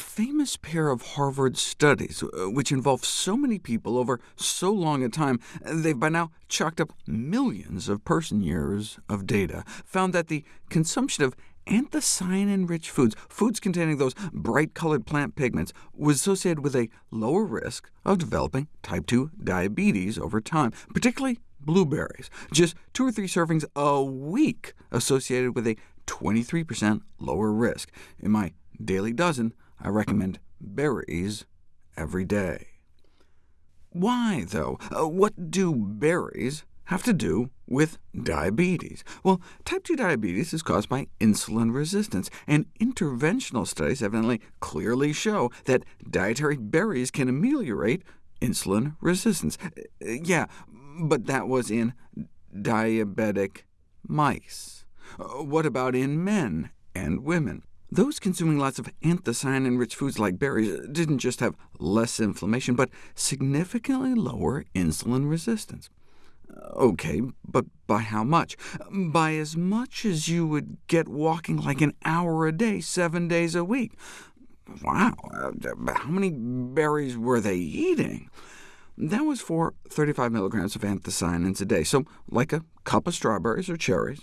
famous pair of Harvard studies, uh, which involved so many people over so long a time, they've by now chalked up millions of person-years of data, found that the consumption of anthocyanin-rich foods, foods containing those bright-colored plant pigments, was associated with a lower risk of developing type 2 diabetes over time, particularly blueberries. Just two or three servings a week associated with a 23% lower risk. In my daily dozen, I recommend berries every day. Why, though? Uh, what do berries have to do with diabetes? Well, type 2 diabetes is caused by insulin resistance, and interventional studies evidently clearly show that dietary berries can ameliorate insulin resistance. Uh, yeah, but that was in diabetic mice. Uh, what about in men and women? Those consuming lots of anthocyanin-rich foods like berries didn't just have less inflammation, but significantly lower insulin resistance. Uh, OK, but by how much? By as much as you would get walking like an hour a day, seven days a week. Wow, uh, how many berries were they eating? That was for 35 milligrams of anthocyanins a day, so like a cup of strawberries or cherries,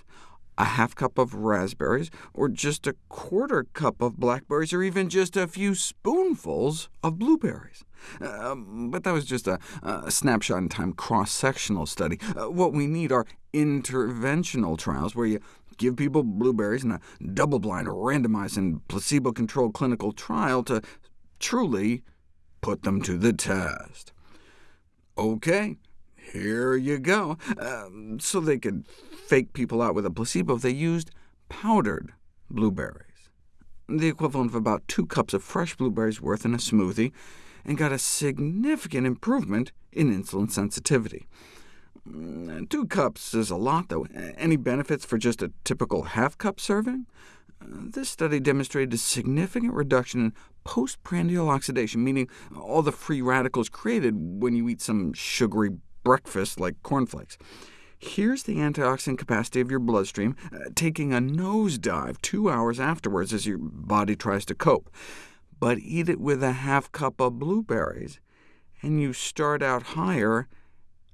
a half cup of raspberries, or just a quarter cup of blackberries, or even just a few spoonfuls of blueberries. Uh, but that was just a, a snapshot in time cross-sectional study. Uh, what we need are interventional trials, where you give people blueberries in a double-blind, randomized, and placebo-controlled clinical trial to truly put them to the test. OK, here you go. Um, so they could fake people out with a placebo, they used powdered blueberries, the equivalent of about two cups of fresh blueberries worth in a smoothie, and got a significant improvement in insulin sensitivity. Mm, two cups is a lot, though. Any benefits for just a typical half-cup serving? Uh, this study demonstrated a significant reduction in postprandial oxidation, meaning all the free radicals created when you eat some sugary breakfast like cornflakes. Here's the antioxidant capacity of your bloodstream, uh, taking a nosedive two hours afterwards as your body tries to cope. But eat it with a half cup of blueberries, and you start out higher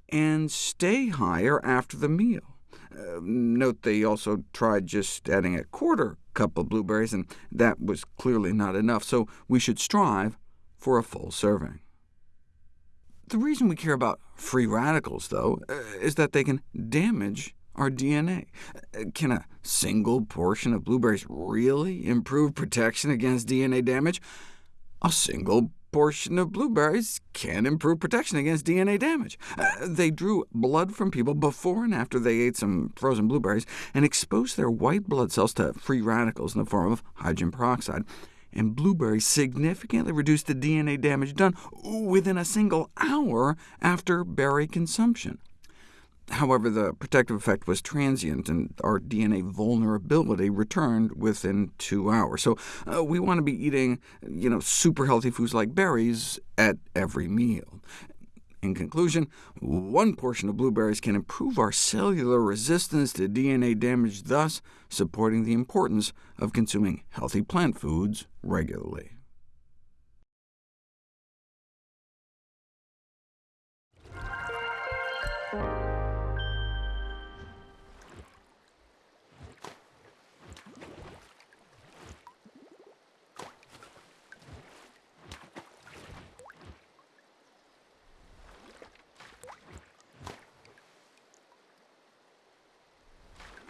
and stay higher after the meal. Uh, note they also tried just adding a quarter cup of blueberries, and that was clearly not enough, so we should strive for a full serving. The reason we care about free radicals, though, uh, is that they can damage our DNA. Uh, can a single portion of blueberries really improve protection against DNA damage? A single portion of blueberries can improve protection against DNA damage. Uh, they drew blood from people before and after they ate some frozen blueberries, and exposed their white blood cells to free radicals in the form of hydrogen peroxide and blueberries significantly reduced the DNA damage done within a single hour after berry consumption. However, the protective effect was transient, and our DNA vulnerability returned within two hours. So uh, we want to be eating you know, super healthy foods like berries at every meal. In conclusion, one portion of blueberries can improve our cellular resistance to DNA damage, thus supporting the importance of consuming healthy plant foods regularly.